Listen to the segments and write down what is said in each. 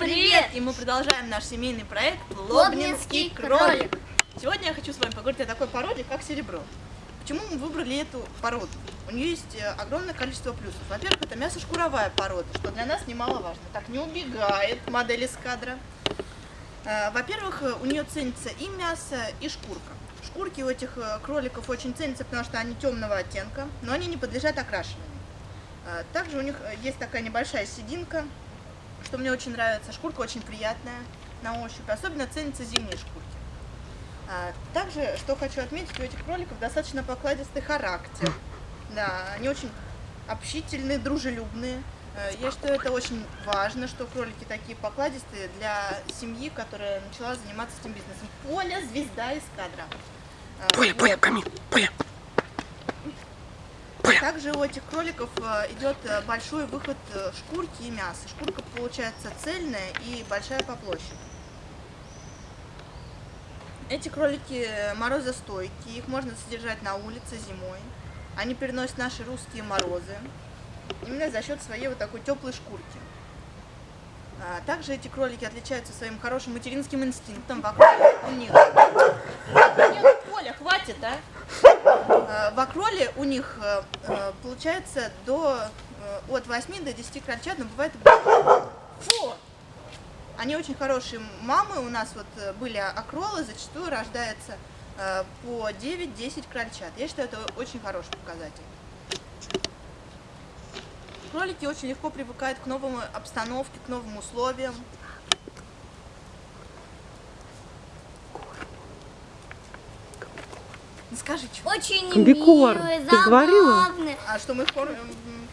привет! И мы продолжаем наш семейный проект Лобнинский кролик. Сегодня я хочу с вами поговорить о такой породе, как серебро. Почему мы выбрали эту породу? У нее есть э, огромное количество плюсов. Во-первых, это мясо-шкуровая порода, что для нас немаловажно. Так не убегает модель из кадра. Э, Во-первых, э, у нее ценится и мясо, и шкурка. Шкурки у этих кроликов очень ценятся, потому что они темного оттенка, но они не подлежат окрашиванию. Также у них есть такая небольшая сединка, что мне очень нравится. Шкурка очень приятная на ощупь, особенно ценятся зимние шкурки. А, Также, что хочу отметить, у этих кроликов достаточно покладистый характер. Да, они очень общительные, дружелюбные. Э, Я считаю, это очень важно, что кролики такие покладистые для семьи, которая начала заниматься этим бизнесом. Поля – звезда из кадра. Э, Поля, Поля, вот. камин, Поля. Также у этих кроликов э, идет э, большой выход э, шкурки и мяса. Шкурка получается цельная и большая по площади. Эти кролики морозостойкие, их можно содержать на улице зимой. Они переносят наши русские морозы именно за счет своей вот такой теплой шкурки. А, Также эти кролики отличаются своим хорошим материнским инстинктом. Вокруг у них... Хватит, а! Э, В акроле у них э, э, получается до от 8 до 10 крольчат, но бывает. Фу! Они очень хорошие мамы. У нас вот были акролы, зачастую рождается по 9-10 крольчат. Я считаю, это очень хороший показатель. Кролики очень легко привыкают к новым обстановке, к новым условиям. Ну, Скажи, что? Очень Комбикорм. милые, Ты говорила? забавные, А что мы кормим?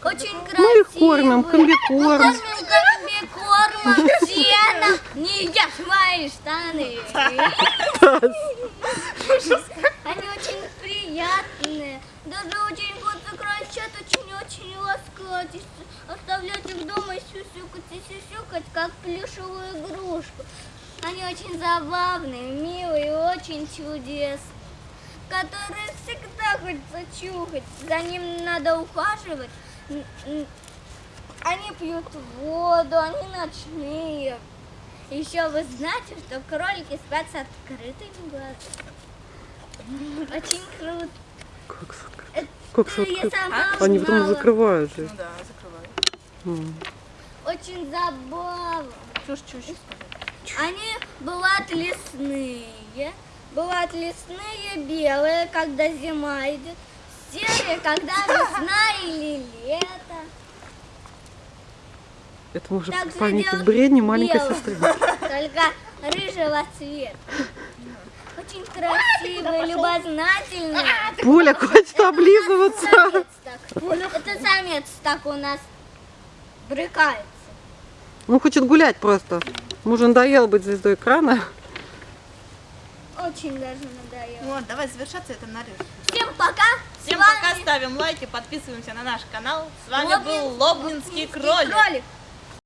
очень красивые. Мы их кормим, комбикорм. Мы кормим комбикормом, сеном. Не ешь мои штаны. Они очень приятные. Даже очень хочется кричат, очень-очень ласкать. Оставлять их дома и сюсюкать, и сюсюкать, как плюшевую игрушку. Они очень забавные, милые, очень чудесные которые всегда хочется чухать. За ним надо ухаживать. Они пьют воду, они ночные. Еще вы знаете, что кролики спят с открытыми глазами. Очень круто. Как, Это как я сладко. сама Они потом закрывают Ну же. да, закрываю. М. Очень забавно. Чушь, чушь. Они бывают лесные, бывают лесные белые, когда зима идет, серые, когда весна или лето. Это может памятник делают бредни маленькой белые, сестры. Только рыжего цвета. Очень красивые, любознательные. Поля, хватит облизываться. Это самец так у нас брыкается. Ну, хочет гулять просто. Мужу надоело быть звездой экрана. Очень даже надоело. Вот, давай завершаться это нарежем. Всем пока. Всем вами пока, ставим лайки, подписываемся на наш канал. С вами Лобнин- был Лобнинский кролик. кролик.